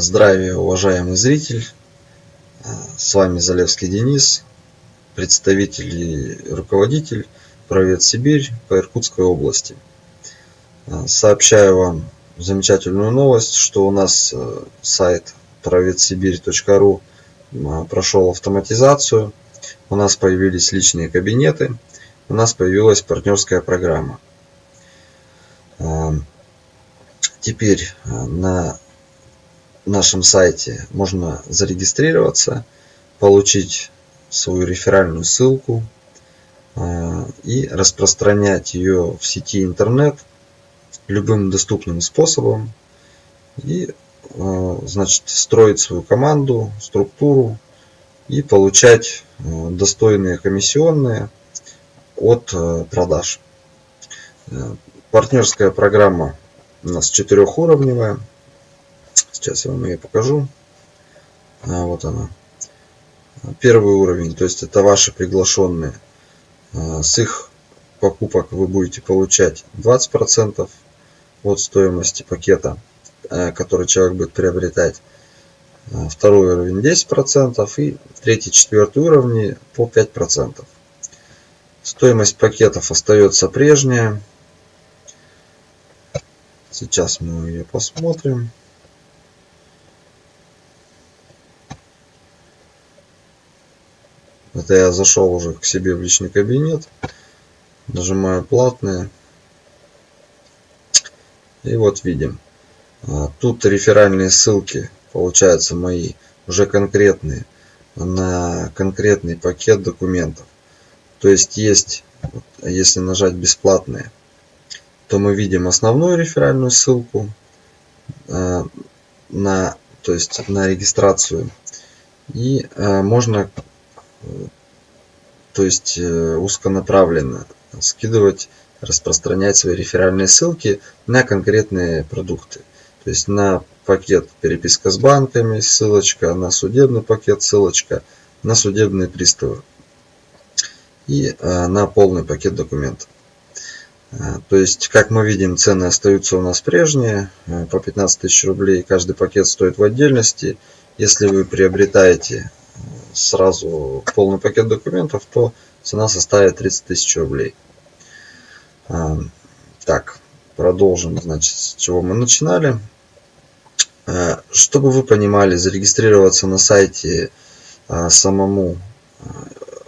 Здравия, уважаемый зритель! С вами Залевский Денис, представитель и руководитель Провет Сибирь по Иркутской области. Сообщаю вам замечательную новость, что у нас э, сайт проветсибирь.ру прошел автоматизацию, у нас появились личные кабинеты, у нас появилась партнерская программа. Теперь э, на нашем сайте можно зарегистрироваться, получить свою реферальную ссылку э, и распространять ее в сети интернет любым доступным способом и э, значит строить свою команду, структуру и получать достойные комиссионные от продаж. Партнерская программа у нас четырехуровневая. Сейчас я вам ее покажу. А, вот она. Первый уровень, то есть это ваши приглашенные. А, с их покупок вы будете получать 20% от стоимости пакета, а, который человек будет приобретать. А, второй уровень 10% и третий, четвертый уровни по 5%. Стоимость пакетов остается прежняя. Сейчас мы ее посмотрим. Это я зашел уже к себе в личный кабинет. Нажимаю платные. И вот видим. А, тут реферальные ссылки, получаются мои, уже конкретные, на конкретный пакет документов. То есть есть, если нажать бесплатные, то мы видим основную реферальную ссылку э, на, то есть на регистрацию. И э, можно то есть э, узконаправленно скидывать, распространять свои реферальные ссылки на конкретные продукты. То есть на пакет переписка с банками ссылочка, на судебный пакет ссылочка, на судебные приставы и на полный пакет документов. А, то есть, как мы видим, цены остаются у нас прежние, по 15 тысяч рублей. Каждый пакет стоит в отдельности. Если вы приобретаете сразу полный пакет документов, то цена составит 30 тысяч рублей. Так, продолжим, значит, с чего мы начинали. Чтобы вы понимали, зарегистрироваться на сайте самому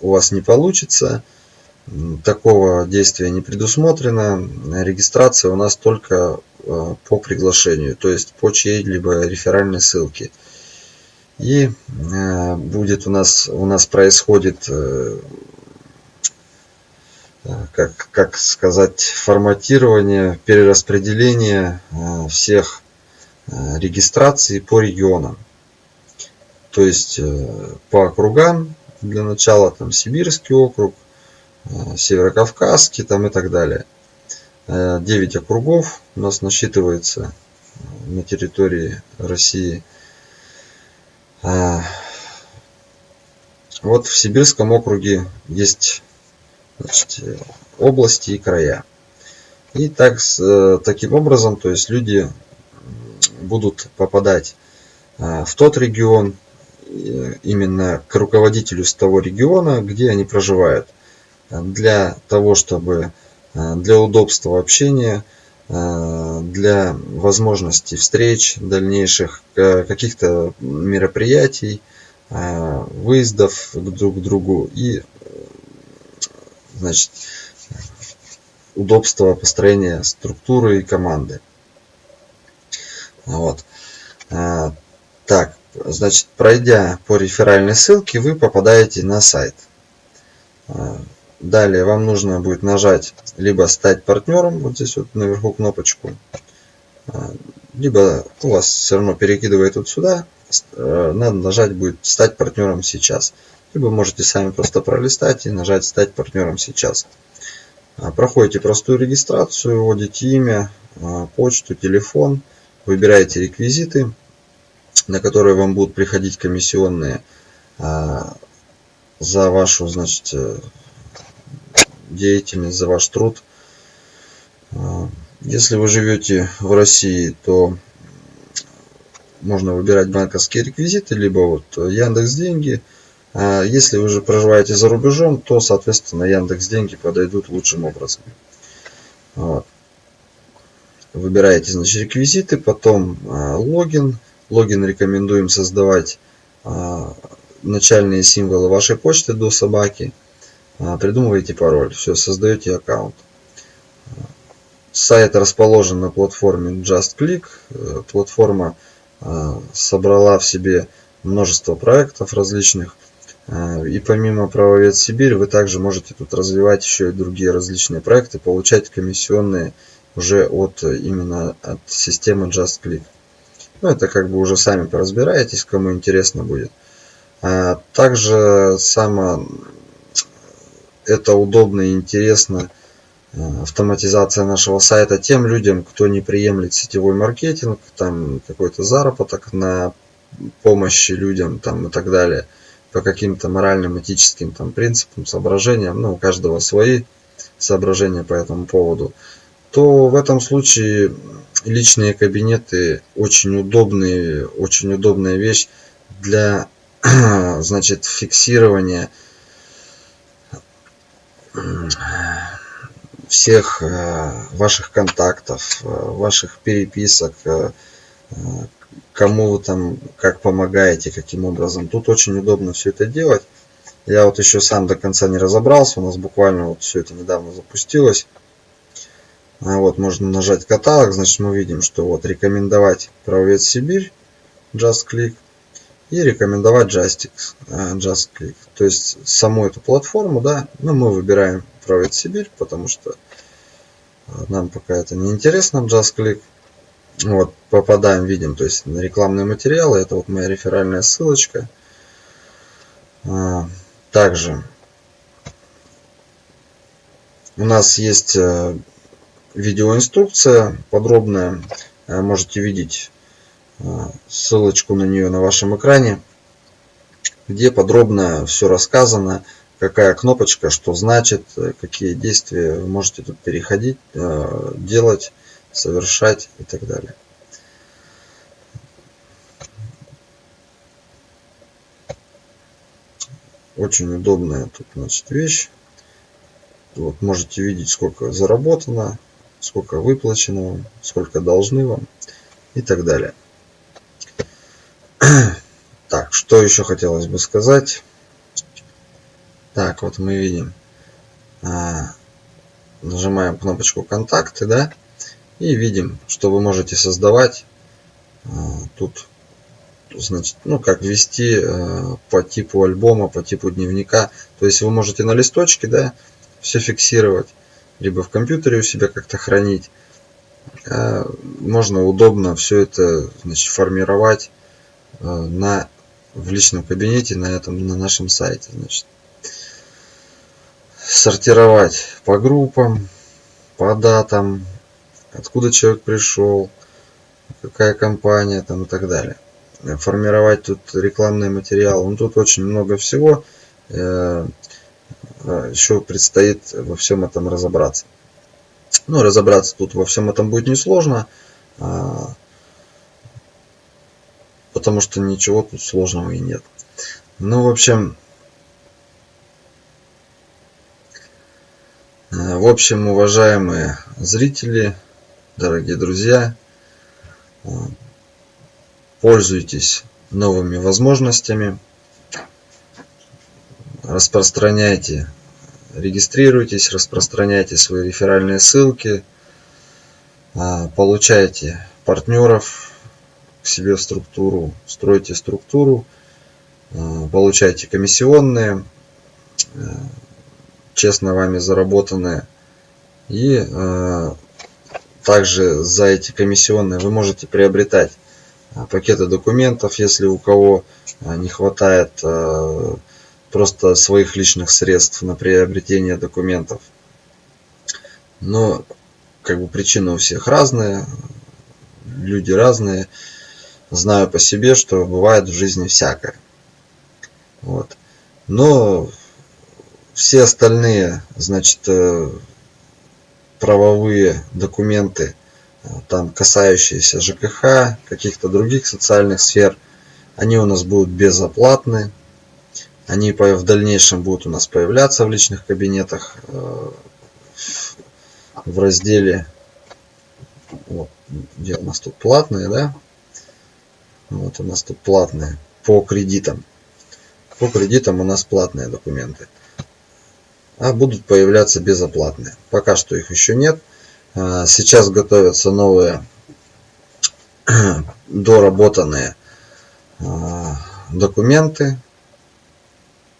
у вас не получится – такого действия не предусмотрено. Регистрация у нас только по приглашению, то есть по чьей-либо реферальной ссылке. И э, будет у нас, у нас происходит, э, как, как сказать, форматирование, перераспределение всех регистраций по регионам. То есть по округам, для начала там Сибирский округ, Э, Северокавказский там и так далее. 9 э, округов у нас насчитывается э, на территории России. Вот в Сибирском округе есть значит, области и края. И так, таким образом, то есть люди будут попадать в тот регион, именно к руководителю с того региона, где они проживают для того, чтобы э, для удобства общения, э, для возможности встреч, дальнейших э, каких-то мероприятий, выездов друг к другу и значит, удобства построения структуры и команды. Вот. Так, значит, пройдя по реферальной ссылке, вы попадаете на сайт. Далее вам нужно будет нажать либо стать партнером, вот здесь вот наверху кнопочку, а, либо у вас все равно перекидывает вот сюда, э, надо нажать будет стать партнером сейчас. Либо можете сами просто пролистать и нажать стать партнером сейчас. А, проходите простую регистрацию, вводите имя, а, почту, телефон, выбираете реквизиты, на которые вам будут приходить комиссионные за вашу значит, э, деятельность, за ваш труд. А, если вы живете в России, то можно выбирать банковские реквизиты, либо вот Яндекс Деньги. А если вы же проживаете за рубежом, то, соответственно, Яндекс Деньги подойдут лучшим образом. Вот. Выбираете, значит, реквизиты, потом а, логин. Логин рекомендуем создавать начальные символы вашей почты до собаки. А, придумываете пароль. Все, создаете аккаунт. Сайт расположен на платформе JustClick. Э, платформа а, собрала в себе множество проектов различных. А, и помимо правовед Сибирь, вы также можете тут развивать еще и другие различные проекты, получать комиссионные уже от именно от системы JustClick. Ну, это как бы уже сами поразбираетесь, кому интересно будет. А также само это удобно и интересно Э, автоматизация нашего сайта тем людям, кто не приемлет сетевой маркетинг, там какой-то заработок на помощи людям там, и так далее, по каким-то моральным, этическим там, принципам, соображениям, ну, у каждого свои соображения по этому поводу, то в этом случае личные кабинеты очень удобные, очень удобная вещь для значит, фиксирования всех э, ваших контактов, э, ваших переписок, э, кому вы там как помогаете, каким образом. Тут очень удобно все это делать. Я вот еще сам до конца не разобрался, у нас буквально вот все это недавно запустилось. А вот можно нажать каталог, значит мы видим, что вот рекомендовать правовед Сибирь, Just Click и рекомендовать Justix, Just Click. То есть саму эту платформу, да, ну мы выбираем правовед Сибирь, потому что нам пока это не интересно, JustClick. Вот, попадаем, видим, то есть на рекламные материалы. Это вот моя реферальная ссылочка. А, также у нас есть э, видеоинструкция подробная. Э, можете видеть э, ссылочку на нее на вашем экране, где подробно все рассказано какая кнопочка, что значит, какие действия вы можете тут переходить, э, делать, совершать и так далее. Очень удобная тут значит, вещь. Вот можете видеть, сколько заработано, сколько выплачено сколько должны вам и так далее. Так, что еще хотелось бы сказать? Так, вот мы видим. А, нажимаем кнопочку контакты, да, и видим, что вы можете создавать а, тут, значит, ну, как вести а, по типу альбома, по типу дневника. То есть вы можете на листочке, да, все фиксировать, либо в компьютере у себя как-то хранить. Можно удобно все это, значит, формировать на в личном кабинете на этом на нашем сайте значит сортировать по группам, по датам, откуда человек пришел, какая компания там и так далее. Формировать тут рекламный материал. Ну, тут очень много всего. Э, еще предстоит во всем этом разобраться. Ну, разобраться тут во всем этом будет несложно, а, потому что ничего тут сложного и нет. Ну, в общем, Э, в общем, уважаемые зрители, дорогие друзья, э, пользуйтесь новыми возможностями, распространяйте, регистрируйтесь, распространяйте свои реферальные ссылки, э, получайте партнеров к себе в структуру, стройте структуру, получайте комиссионные, честно вами заработанные. И э, также за эти комиссионные вы можете приобретать э, пакеты документов, если у кого э, не хватает э, просто своих личных средств на приобретение документов. Но как бы причины у всех разные, люди разные. Знаю по себе, что бывает в жизни всякое. Вот. Но все остальные, значит, э, правовые документы там касающиеся ЖКХ, каких-то других социальных сфер, они у нас будут безоплатны. Они в дальнейшем будут у нас появляться в личных кабинетах э, в разделе, вот, где у нас тут платные, да? Вот у нас тут платные по кредитам. По кредитам у нас платные документы. А будут появляться безоплатные. Пока что их еще нет. А, сейчас готовятся новые доработанные а, документы.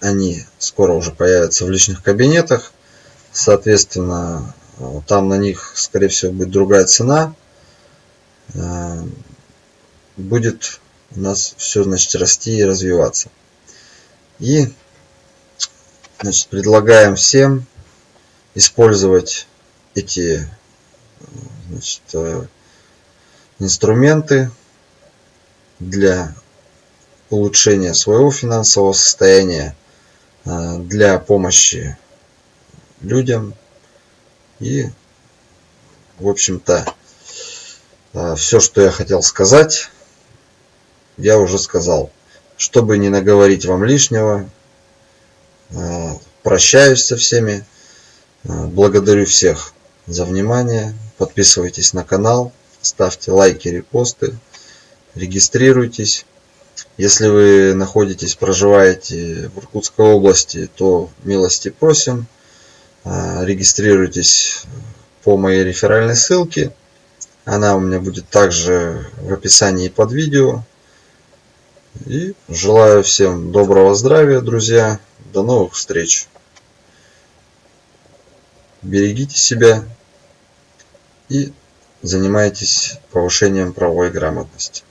Они скоро уже появятся в личных кабинетах. Соответственно, там на них, скорее всего, будет другая цена. Будет у нас все, значит, расти и развиваться. И, значит, предлагаем всем использовать эти значит, э, инструменты для улучшения своего финансового состояния, э, для помощи людям и в общем-то э, все что я хотел сказать я уже сказал чтобы не наговорить вам лишнего прощаюсь со всеми благодарю всех за внимание подписывайтесь на канал ставьте лайки репосты регистрируйтесь. Если вы находитесь проживаете в иркутской области то милости просим а, регистрируйтесь по моей реферальной ссылке. Она у меня будет также в описании под видео и желаю всем доброго здравия друзья. До новых встреч. Берегите себя и занимаетесь повышением правовой грамотности